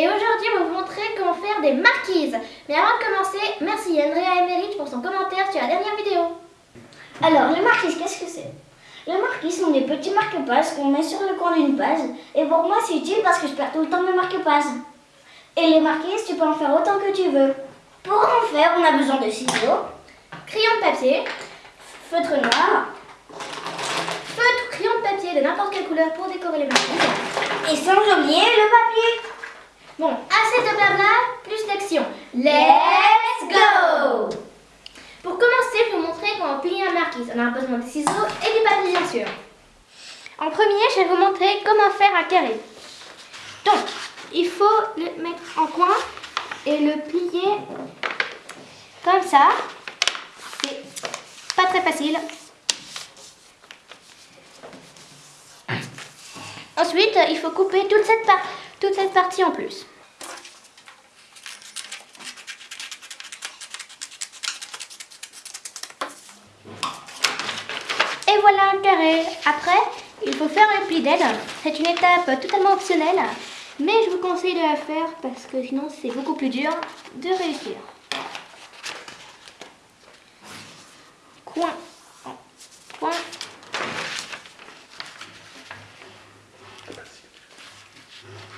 Et aujourd'hui, on va vous montrer comment faire des marquises. Mais avant de commencer, merci Andrea Emerich pour son commentaire sur la dernière vidéo. Alors, les marquises, qu'est-ce que c'est? Les marquises sont des petits marque-pages qu'on met sur le coin d'une page. Et pour moi, c'est utile parce que je perds tout le temps mes marque-pages. Et les marquises, tu peux en faire autant que tu veux. Pour en faire, on a besoin de ciseaux, Crayon de papier, feutre noir feutre, crayon de papier de n'importe quelle couleur pour décorer les marquises. et sans oublier le papier. Bon, assez de blabla, plus d'action. Let's go Pour commencer, je vais vous montrer comment plier un marquise. On a besoin de ciseaux et du papier, bien sûr. En premier, je vais vous montrer comment faire un carré. Donc, il faut le mettre en coin et le plier comme ça. C'est pas très facile. Ensuite, il faut couper toute cette, toute cette partie en plus. Un. Après, il faut faire le pli d'aide. C'est une étape totalement optionnelle, mais je vous conseille de la faire parce que sinon c'est beaucoup plus dur de réussir. Coin, coin.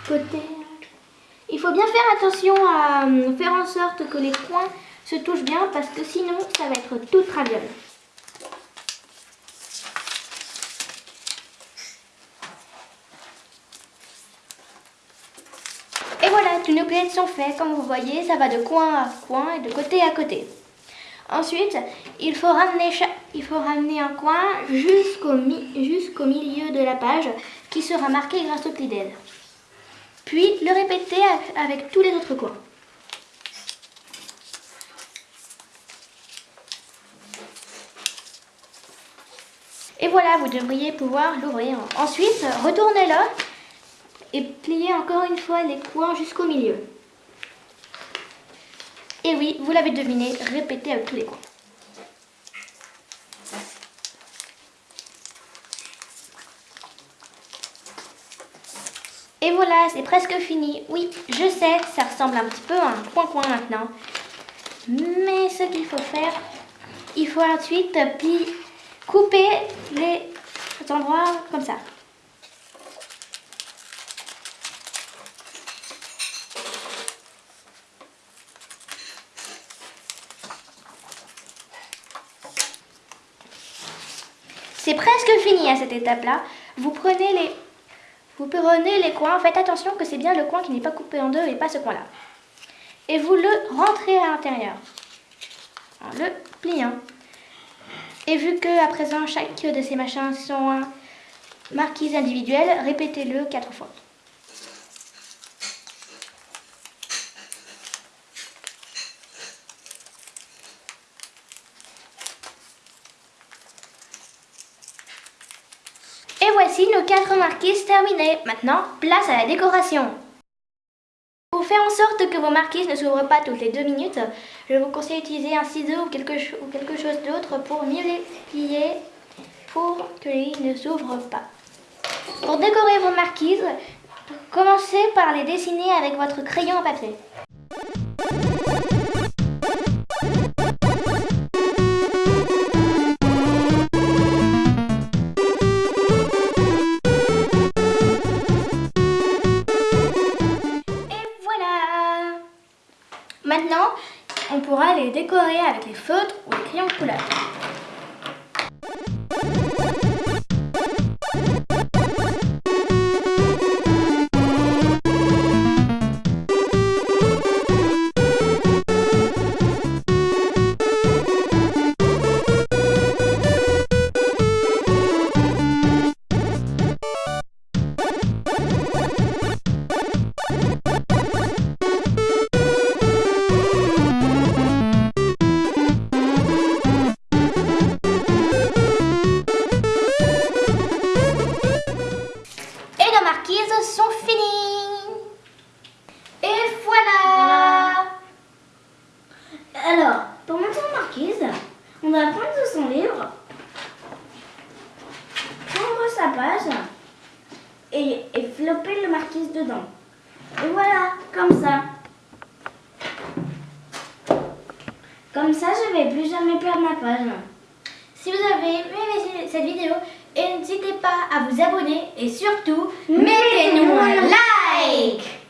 Côté. Il faut bien faire attention à euh, faire en sorte que les coins se touchent bien parce que sinon ça va être tout traviole. Nos pliés sont faits. Comme vous voyez, ça va de coin à coin et de côté à côté. Ensuite, il faut ramener, il faut ramener un coin jusqu'au mi- jusqu'au milieu de la page qui sera marqué grâce au pli d'aide. Puis le répéter avec tous les autres coins. Et voilà, vous devriez pouvoir l'ouvrir. Ensuite, retournez-le et pliez encore une fois les coins jusqu'au milieu. Et oui, vous l'avez deviné, répétez avec tous les coins. Et voilà, c'est presque fini. Oui, je sais, ça ressemble un petit peu à un coin-coin maintenant. Mais ce qu'il faut faire, il faut ensuite couper les endroits comme ça. C'est presque fini à cette étape-là. Vous prenez les vous prenez les coins, faites attention que c'est bien le coin qui n'est pas coupé en deux et pas ce coin-là. Et vous le rentrez à l'intérieur. En le pliant. Et vu que à présent chaque de ces machins sont marquises individuelles, répétez-le quatre fois. Et voici nos quatre marquises terminées. Maintenant, place à la décoration. Pour faire en sorte que vos marquises ne s'ouvrent pas toutes les deux minutes, je vous conseille d'utiliser un ciseau ou quelque, chose d'autre pour mieux les plier pour qu'ils ne s'ouvrent pas. Pour décorer vos marquises, commencez par les dessiner avec votre crayon à papier. Les décorer avec les feutres ou les crayons de couleur. On va prendre son livre, prendre sa page et, et flopper le marquise dedans. Et voilà, comme ça. Comme ça, je vais plus jamais perdre ma page. Si vous avez aimé cette vidéo, n'hésitez pas à vous abonner et surtout, mettez-nous un like